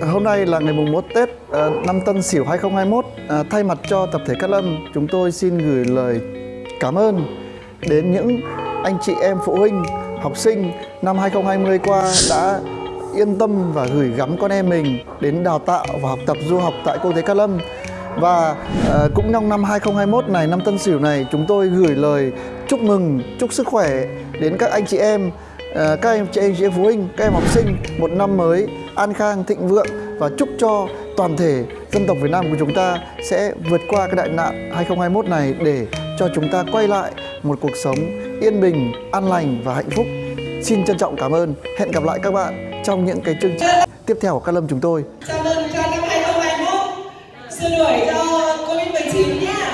Ờ, hôm nay là ngày mùng 1 Tết ờ, năm Tân Sửu 2021. Ờ, thay mặt cho tập thể Cát Lâm, chúng tôi xin gửi lời cảm ơn đến những anh chị em phụ huynh, học sinh năm 2020 qua đã yên tâm và gửi gắm con em mình đến đào tạo và học tập du học tại Quốc tế Cát Lâm. Và cũng trong năm 2021 này, năm Tân Sửu này, chúng tôi gửi lời chúc mừng, chúc sức khỏe đến các anh chị em các anh chị em chị em phụ huynh các em học sinh một năm mới an khang thịnh vượng và chúc cho toàn thể dân tộc Việt Nam của chúng ta sẽ vượt qua cái đại nạn 2021 này để cho chúng ta quay lại một cuộc sống yên bình, an lành và hạnh phúc. Xin trân trọng cảm ơn. Hẹn gặp lại các bạn trong những cái chương trình tiếp theo của Cát Lâm chúng tôi. Chào mừng cho năm 2021 Xin đuổi cho Covid-19 nhé.